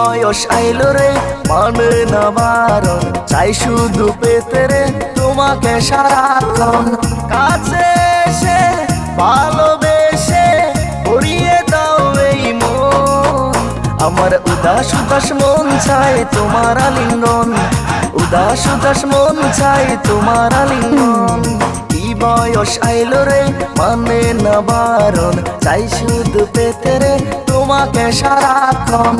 বয়স আইলো রে মানে না চাই শুধু পেতে রে, তোমাকে সারাক্ষণ। কাছে এসে, ভালোবেসে করিয়ে দাও এই মন। আমার উদাস উদাস মন চাই তোমার আলিঙ্গন। উদাস উদাস মন চাই তোমার আলিঙ্গন। বয়স আইলো রে মানে না বারণ। চাই শুধু পেতে রে, তোমাকে সারাক্ষণ।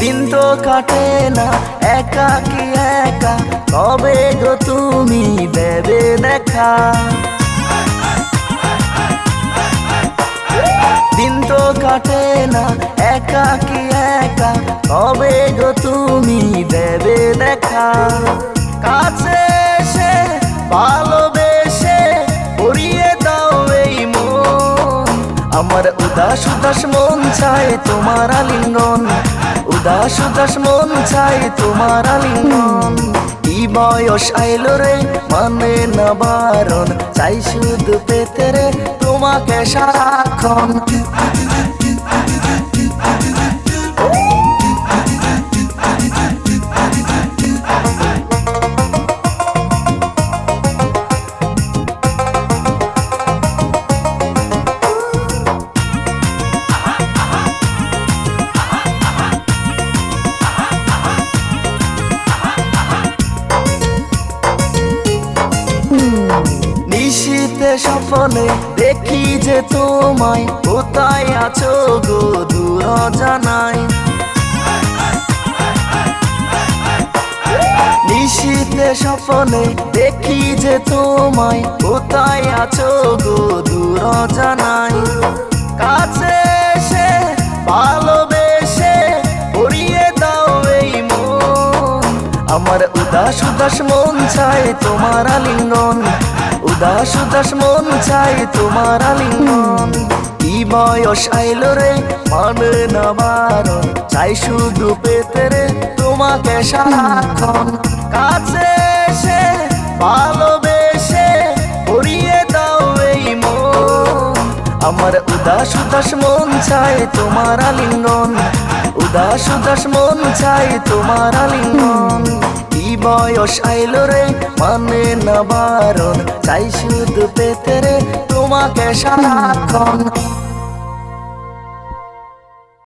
দিন তো কাটে না, একা কি একা? কবে গো তুমি দেবে দেখা? দিন তো কাটে না, একা কি একা? কবে গো তুমি দেবে দেখা? আমার উদাস উদাস মন চায় তোমার আলিঙ্গন। উদাস উদাস মন চায় তোমার আলিঙ্গন। কি বয়স আইলো রে মানে না বারণ? চাই শুধু পেতে রে, তোমাকে সারাক্ষণ। নিশীতে স্বপ্নে দেখি যে তোমায়, কোথায় আছো গো দূর জানাই নিশীতে স্বপ্নে দেখি যে তোমায়, কোথায় আছো গো দূর জানাই কাছে এসে, ভালোবেসে পড়িয়ে দাও এই মন। আমার উদাস উদাস মন চাই তোমার আলিঙ্গন। উদাস উদাস মন চাই তোমার আলিঙ্গন। কি বয়স আইল রে মানে না বারণ। চাই শুধু পেতে রে তোমাকে সারাক্ষণ। কাছে এসে ভালোবেসে আমার উদাস উদাস মন চাই তোমার আলিঙ্গন। উদাস উদাস মন চাই তোমার আলিঙ্গন। কি বয়স আইল রে মানে না বারণ? চাই শুধু পেতে রে, তোমাকে সারাক্ষণ।